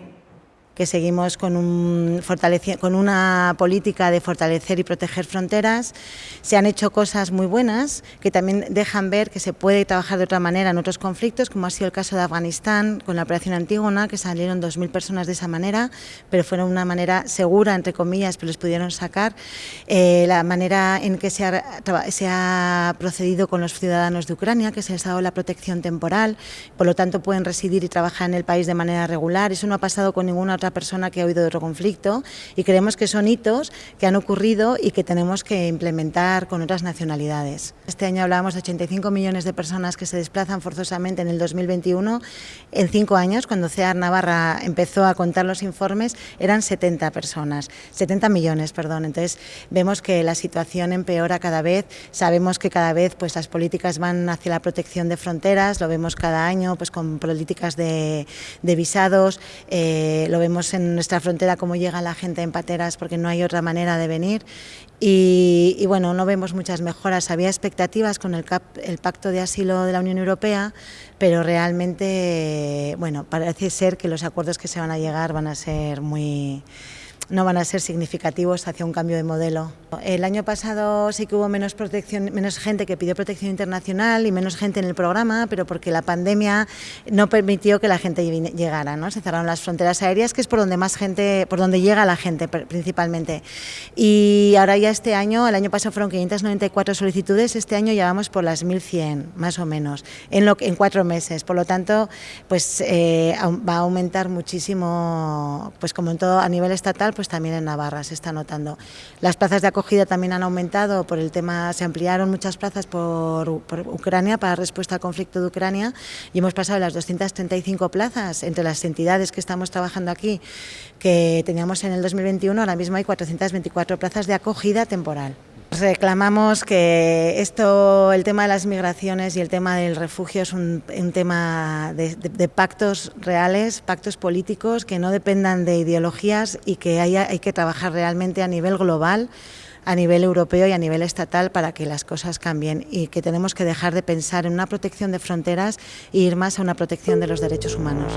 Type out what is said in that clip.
Amen. Que seguimos con, un con una política de fortalecer y proteger fronteras. Se han hecho cosas muy buenas que también dejan ver que se puede trabajar de otra manera en otros conflictos, como ha sido el caso de Afganistán con la operación Antígona, que salieron 2.000 personas de esa manera, pero fueron una manera segura, entre comillas, pero les pudieron sacar. Eh, la manera en que se ha, se ha procedido con los ciudadanos de Ucrania, que se les ha dado la protección temporal, por lo tanto pueden residir y trabajar en el país de manera regular. Eso no ha pasado con ninguna otra persona que ha oído de otro conflicto y creemos que son hitos que han ocurrido y que tenemos que implementar con otras nacionalidades. Este año hablábamos de 85 millones de personas que se desplazan forzosamente en el 2021. En cinco años, cuando CEAR Navarra empezó a contar los informes, eran 70 personas, 70 millones, perdón. Entonces vemos que la situación empeora cada vez, sabemos que cada vez pues, las políticas van hacia la protección de fronteras, lo vemos cada año pues, con políticas de, de visados, eh, lo en nuestra frontera cómo llega la gente en pateras porque no hay otra manera de venir y, bueno, no vemos muchas mejoras. Había expectativas con el, el, Pacto de Asilo de la Unión Europea, pero realmente, bueno, parece ser que los acuerdos que se van a llegar van a ser muy no van a ser significativos hacia un cambio de modelo. El año pasado sí que hubo menos, protección, menos gente que pidió protección internacional y menos gente en el programa, pero porque la pandemia no permitió que la gente llegara, ¿no? Se cerraron las fronteras aéreas, que es por donde más gente, por donde llega la gente principalmente. Y ahora ya este año, el año pasado fueron 594 solicitudes, este año ya vamos por las 1.100, más o menos, en, lo, en cuatro meses. Por lo tanto, pues eh, va a aumentar muchísimo, pues como en todo a nivel estatal, pues también en Navarra se está notando. Las plazas de acogida también han aumentado por el tema, se ampliaron muchas plazas por, Ucrania para respuesta al conflicto de Ucrania y hemos pasado las 235 plazas entre las entidades que estamos trabajando aquí que teníamos en el 2021, ahora mismo hay 424 plazas de acogida temporal reclamamos que esto, el tema de las migraciones y el tema del refugio es un, tema de, pactos reales, pactos políticos que no dependan de ideologías y que haya, hay que trabajar realmente a nivel global a nivel europeo y a nivel estatal para que las cosas cambien y que tenemos que dejar de pensar en una protección de fronteras e ir más a una protección de los derechos humanos.